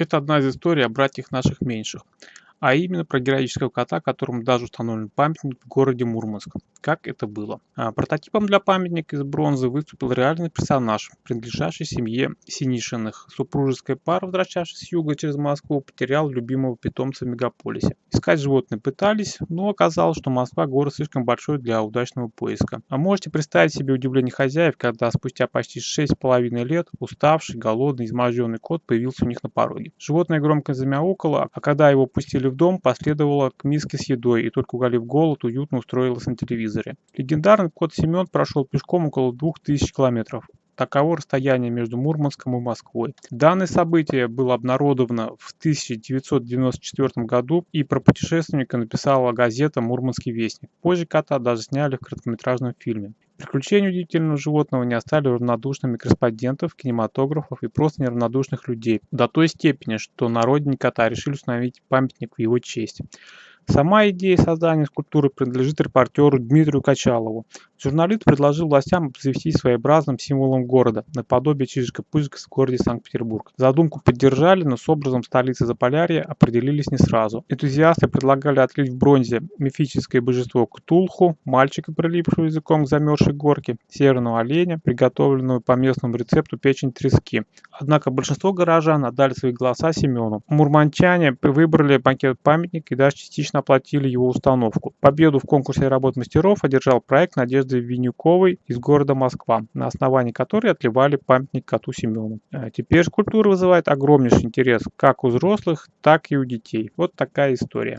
Это одна из историй о братьях наших меньших а именно про героического кота, которому даже установлен памятник в городе Мурманск. Как это было? А, прототипом для памятника из бронзы выступил реальный персонаж, принадлежащий семье Синишиных. Супружеская пара, возвращавшись с юга через Москву, потерял любимого питомца в мегаполисе. Искать животное пытались, но оказалось, что Москва город слишком большой для удачного поиска. А можете представить себе удивление хозяев, когда спустя почти 6,5 лет уставший, голодный, изможденный кот появился у них на пороге. Животное громко замяукало, а когда его пустили в дом, последовала к миске с едой и только уголив голод, уютно устроилась на телевизоре. Легендарный кот Семен прошел пешком около 2000 километров. Таково расстояние между Мурманском и Москвой. Данное событие было обнародовано в 1994 году и про путешественника написала газета «Мурманский вестник». Позже кота даже сняли в короткометражном фильме. Приключения удивительного животного не оставили равнодушными корреспондентов, кинематографов и просто неравнодушных людей. До той степени, что на кота решили установить памятник в его честь. Сама идея создания скульптуры принадлежит репортеру Дмитрию Качалову. Журналист предложил властям обзавестись своеобразным символом города, наподобие Чижика-Пыжика в городе Санкт-Петербург. Задумку поддержали, но с образом столицы Заполярья определились не сразу. Энтузиасты предлагали отлить в бронзе мифическое божество Ктулху, мальчика, прилипшего языком к замерзшей горке, северного оленя, приготовленного по местному рецепту печень трески. Однако большинство горожан отдали свои голоса Семену. Мурманчане выбрали пакет памятник и даже частично оплатили его установку. Победу в конкурсе работ мастеров одержал проект Надежды Винюковой из города Москва, на основании которой отливали памятник коту Семену. А теперь скульптура вызывает огромнейший интерес как у взрослых, так и у детей. Вот такая история.